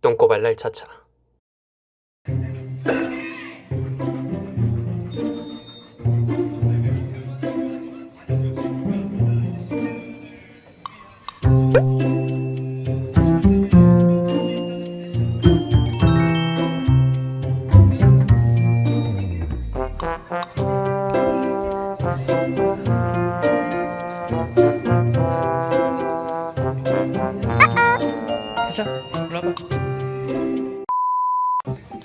똥꼬발 날 차차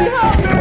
Help me!